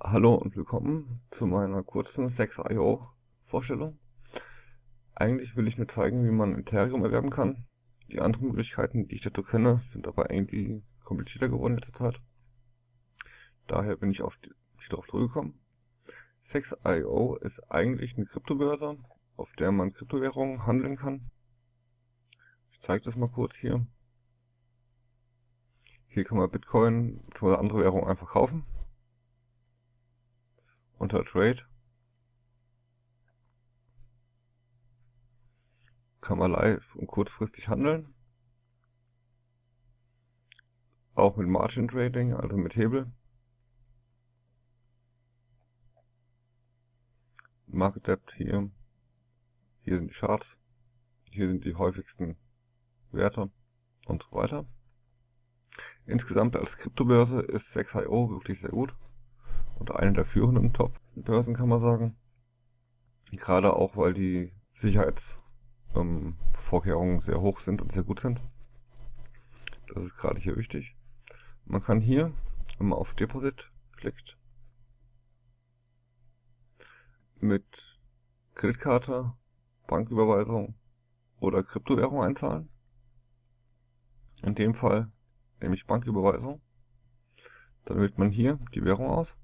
Hallo und willkommen zu meiner kurzen 6.io Vorstellung. Eigentlich will ich nur zeigen, wie man Ethereum erwerben kann. Die anderen Möglichkeiten, die ich dazu kenne, sind aber irgendwie komplizierter geworden in letzter Zeit. Daher bin ich auf die, darauf zurückgekommen. 6.io ist eigentlich eine Kryptobörse, auf der man Kryptowährungen handeln kann. Ich zeige das mal kurz hier. Hier kann man Bitcoin oder andere Währungen einfach kaufen unter Trade kann man live und kurzfristig handeln. Auch mit Margin Trading, also mit Hebel. Market Depth hier. Hier sind die Charts. Hier sind die häufigsten Werte und so weiter. Insgesamt als Kryptobörse ist 6IO wirklich sehr gut und eine der führenden Top-Börsen, kann man sagen. Gerade auch, weil die Sicherheitsvorkehrungen ähm, sehr hoch sind und sehr gut sind. Das ist gerade hier wichtig. Man kann hier, wenn man auf Deposit klickt, mit Kreditkarte, Banküberweisung oder Kryptowährung einzahlen. In dem Fall nehme ich Banküberweisung. Dann wählt man hier die Währung aus.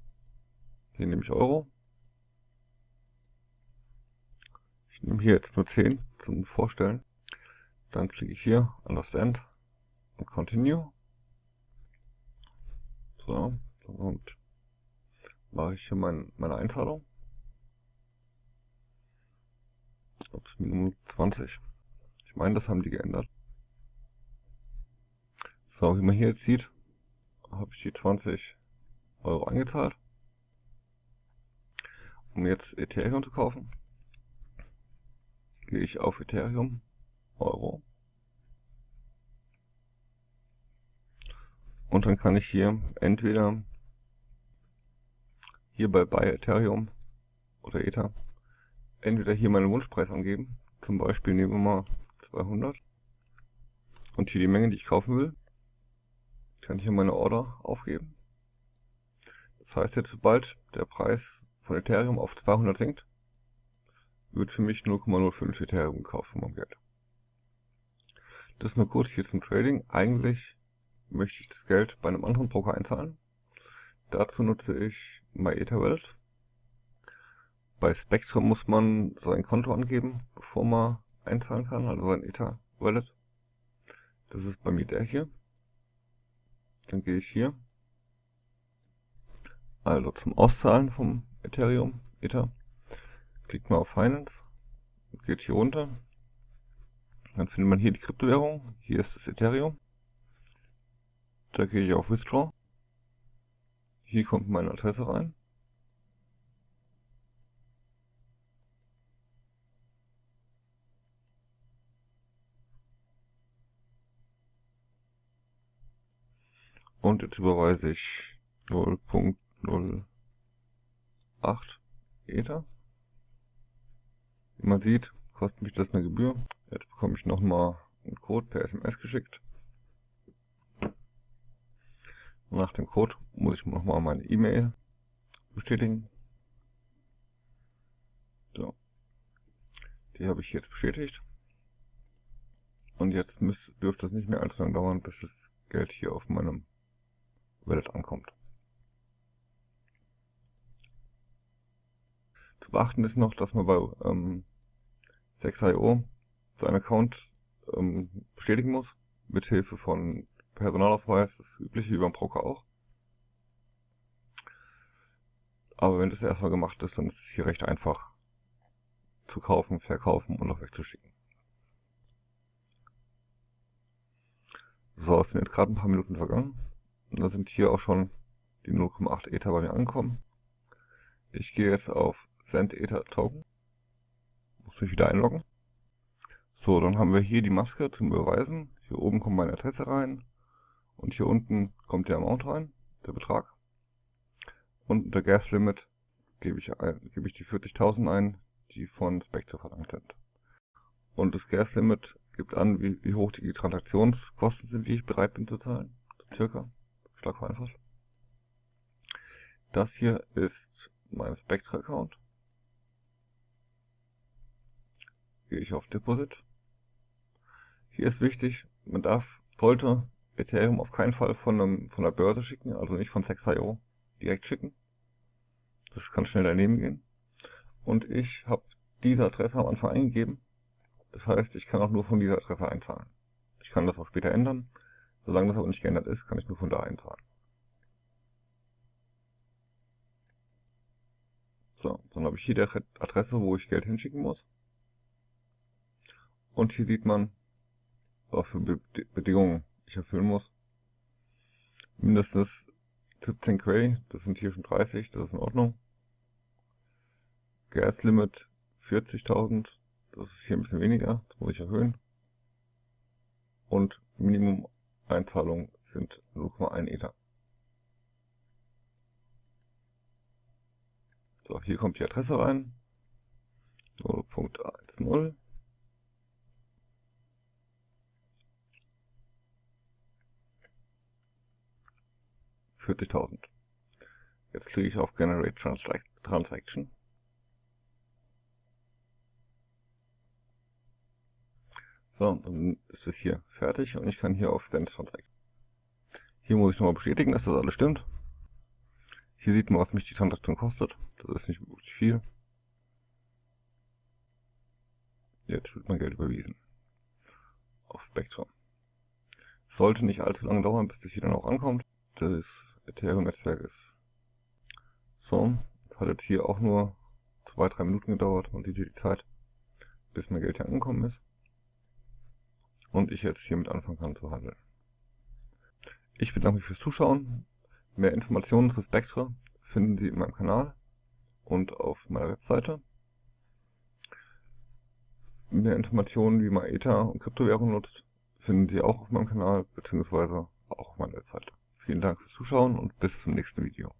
Hier nehme ich Euro. Ich nehme hier jetzt nur 10 zum Vorstellen. Dann klicke ich hier Understand und Continue. So, und mache ich hier mein, meine Einzahlung. Ups, Minimum 20. Ich meine, das haben die geändert. So, wie man hier jetzt sieht, habe ich die 20 Euro eingezahlt um jetzt Ethereum zu kaufen, gehe ich auf Ethereum, Euro. Und dann kann ich hier entweder hier bei Buy Ethereum oder Ether entweder hier meinen Wunschpreis angeben, zum Beispiel nehmen wir mal 200 und hier die Menge, die ich kaufen will, kann ich hier meine Order aufgeben. Das heißt jetzt, sobald der Preis von Ethereum auf 200 sinkt, wird für mich 0,05 Ethereum gekauft von meinem Geld. Das nur kurz hier zum Trading. Eigentlich möchte ich das Geld bei einem anderen Broker einzahlen. Dazu nutze ich MyEtherWallet. Bei Spectrum muss man sein Konto angeben, bevor man einzahlen kann, also sein Ether. Das ist bei mir der hier. Dann gehe ich hier. Also zum Auszahlen vom Ethereum, Ether. Klickt mal auf Finance, geht hier runter. Dann findet man hier die Kryptowährung. Hier ist das Ethereum. Da gehe ich auf Withdraw. Hier kommt meine Adresse rein. Und jetzt überweise ich 0.0 8 Ether. Wie man sieht, kostet mich das eine Gebühr. Jetzt bekomme ich nochmal einen Code per SMS geschickt. nach dem Code muss ich nochmal meine E-Mail bestätigen. So. Die habe ich jetzt bestätigt. Und jetzt müsst, dürfte es nicht mehr allzu lange dauern, bis das Geld hier auf meinem Wallet ankommt. Zu beachten ist noch, dass man bei ähm, 6IO seinen Account ähm, bestätigen muss, mit Hilfe von Personalausweis, das übliche wie beim Broker auch. Aber wenn das erstmal gemacht ist, dann ist es hier recht einfach zu kaufen, verkaufen und auch wegzuschicken. So, es sind jetzt gerade ein paar Minuten vergangen. Und da sind hier auch schon die 0,8 Ether bei mir angekommen. Ich gehe jetzt auf Send Ether Token. Muss mich wieder einloggen. So, dann haben wir hier die Maske zum Überweisen. Hier oben kommt meine Adresse rein. Und hier unten kommt der Amount rein, der Betrag. Und unter Gas Limit gebe ich, ein, gebe ich die 40.000 ein, die von Spectre verlangt sind. Und das Gas Limit gibt an, wie, wie hoch die Transaktionskosten sind, die ich bereit bin zu zahlen. Circa. Schlag vereinfacht. Das hier ist mein Spectre-Account. Gehe ich auf Deposit. Hier ist wichtig, man darf, sollte Ethereum auf keinen Fall von, einem, von der Börse schicken, also nicht von Sex.io direkt schicken. Das kann schnell daneben gehen. Und ich habe diese Adresse am Anfang eingegeben. Das heißt, ich kann auch nur von dieser Adresse einzahlen. Ich kann das auch später ändern. Solange das aber nicht geändert ist, kann ich nur von da einzahlen. So, dann habe ich hier die Adresse, wo ich Geld hinschicken muss. Und hier sieht man, was für Bedingungen ich erfüllen muss. Mindestens 17 Quay, das sind hier schon 30, das ist in Ordnung. Gas Limit 40.000, das ist hier ein bisschen weniger, das muss ich erhöhen. Und Minimum Einzahlung sind 0,1 Ether. So, hier kommt die Adresse rein. 0.10. 40.000. Jetzt klicke ich auf Generate Transaction. So, dann ist es hier fertig und ich kann hier auf Send Transaction. Hier muss ich nochmal bestätigen, dass das alles stimmt. Hier sieht man, was mich die Transaktion kostet. Das ist nicht wirklich viel. Jetzt wird mein Geld überwiesen. Auf Spectrum. Sollte nicht allzu lange dauern, bis das hier dann auch ankommt. Das Ethereum-Netzwerk ist. So, das hat jetzt hier auch nur zwei, drei Minuten gedauert. Sieht hier die Zeit, bis mein Geld hier angekommen ist. Und ich jetzt hiermit anfangen kann zu handeln. Ich bedanke mich fürs Zuschauen. Mehr Informationen zu Spectre finden Sie in meinem Kanal und auf meiner Webseite. Mehr Informationen, wie man Ether und Kryptowährungen nutzt, finden Sie auch auf meinem Kanal bzw. auch auf meiner Webseite. Vielen Dank fürs Zuschauen und bis zum nächsten Video.